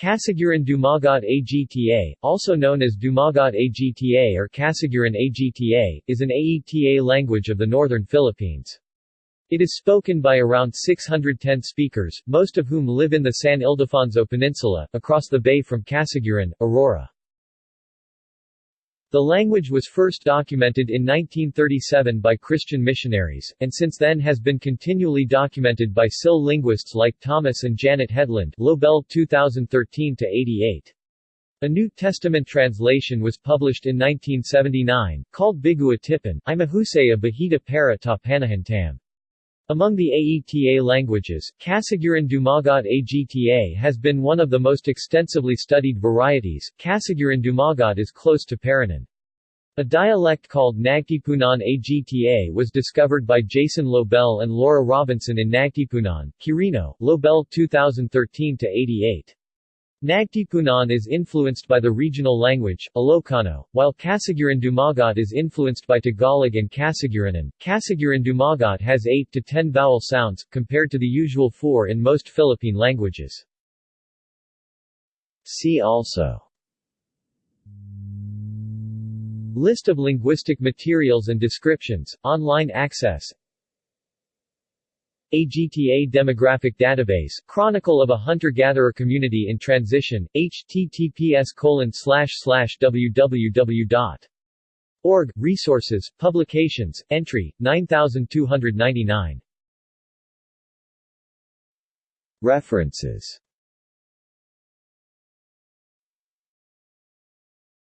Kasiguran Dumagat Agta, also known as Dumagat Agta or Kasiguran Agta, is an Aeta language of the northern Philippines. It is spoken by around 610 speakers, most of whom live in the San Ildefonso Peninsula, across the bay from Kasiguran, Aurora. The language was first documented in 1937 by Christian missionaries, and since then has been continually documented by SIL linguists like Thomas and Janet Headland Lobel 2013-88. A New Testament translation was published in 1979, called Bigua Tipan, Imahusay Bahita para ta Panahintam. Among the Aeta languages, Kasiguran Dumagat Agta has been one of the most extensively studied varieties. Kasiguran Dumagat is close to Paranan. A dialect called Nagtipunan Agta was discovered by Jason Lobel and Laura Robinson in Nagtipunan, Quirino, Lobel 2013-88. Nagtipunan is influenced by the regional language, Ilocano, while Kasiguran Dumagat is influenced by Tagalog and Kasiguranan. Kasiguran Dumagat has 8 to 10 vowel sounds, compared to the usual 4 in most Philippine languages. See also List of linguistic materials and descriptions, online access AGTA Demographic Database, Chronicle of a Hunter-Gatherer Community in Transition, https www.org, Resources, Publications, Entry, 9299. References